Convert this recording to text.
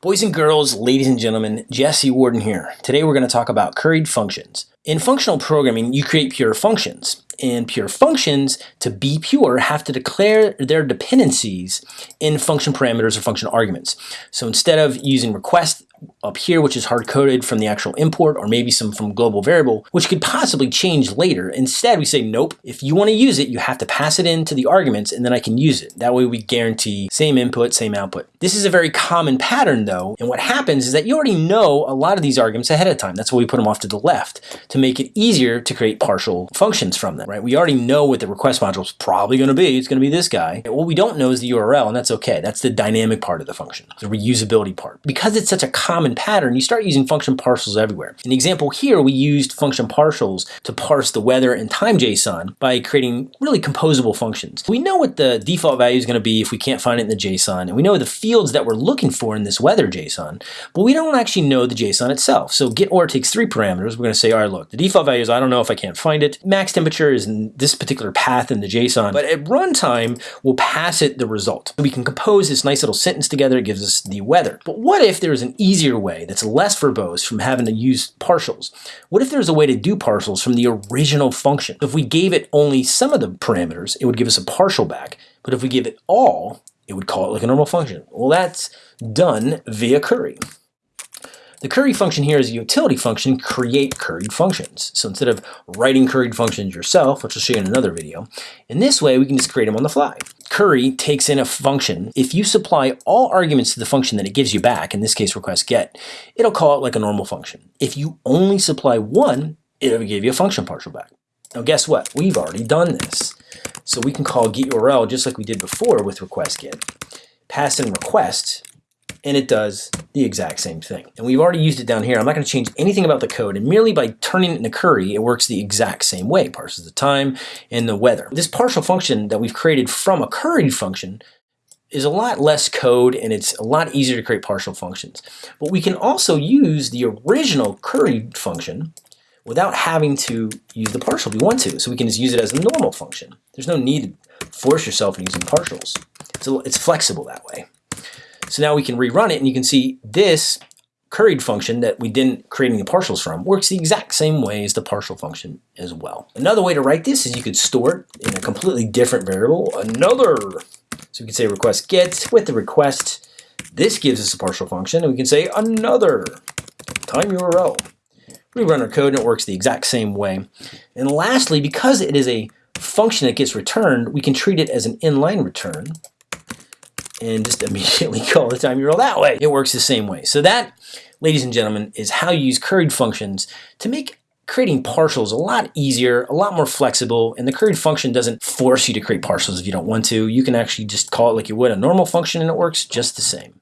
Boys and girls, ladies and gentlemen, Jesse Warden here. Today we're going to talk about curried functions. In functional programming, you create pure functions. And pure functions, to be pure, have to declare their dependencies in function parameters or function arguments. So instead of using request up here, which is hard-coded from the actual import, or maybe some from global variable, which could possibly change later. Instead, we say, nope, if you want to use it, you have to pass it into the arguments, and then I can use it. That way we guarantee same input, same output. This is a very common pattern, though, and what happens is that you already know a lot of these arguments ahead of time. That's why we put them off to the left, to make it easier to create partial functions from them, right? We already know what the request module is probably going to be. It's going to be this guy. What we don't know is the URL, and that's okay. That's the dynamic part of the function, the reusability part. Because it's such a common pattern, you start using function partials everywhere. In the example here, we used function partials to parse the weather and time JSON by creating really composable functions. We know what the default value is going to be if we can't find it in the JSON, and we know the fields that we're looking for in this weather JSON, but we don't actually know the JSON itself. So get or takes three parameters. We're going to say, all right, look, the default value is I don't know if I can't find it. Max temperature is in this particular path in the JSON, but at runtime, we'll pass it the result. We can compose this nice little sentence together. It gives us the weather. But what if there's an easier way that's less verbose from having to use partials. What if there's a way to do partials from the original function? If we gave it only some of the parameters, it would give us a partial back. But if we give it all, it would call it like a normal function. Well, that's done via curry. The curry function here is a utility function, create curried functions. So instead of writing curried functions yourself, which I'll show you in another video, in this way we can just create them on the fly. Curry takes in a function. If you supply all arguments to the function that it gives you back, in this case request get, it'll call it like a normal function. If you only supply one, it'll give you a function partial back. Now guess what? We've already done this. So we can call get URL just like we did before with request get. Pass in request, and it does the exact same thing. And we've already used it down here. I'm not going to change anything about the code, and merely by turning it into curry, it works the exact same way, parses the time and the weather. This partial function that we've created from a curry function is a lot less code and it's a lot easier to create partial functions. But we can also use the original curry function without having to use the partial if we want to. So we can just use it as a normal function. There's no need to force yourself into using partials. So it's flexible that way. So now we can rerun it and you can see this curried function that we didn't create any partials from works the exact same way as the partial function as well. Another way to write this is you could store it in a completely different variable, another. So we can say request get with the request. This gives us a partial function and we can say another time URL. We run our code and it works the exact same way. And lastly, because it is a function that gets returned, we can treat it as an inline return and just immediately call the time URL that way. It works the same way. So that, ladies and gentlemen, is how you use curried functions to make creating partials a lot easier, a lot more flexible, and the curried function doesn't force you to create partials if you don't want to. You can actually just call it like you would a normal function and it works just the same.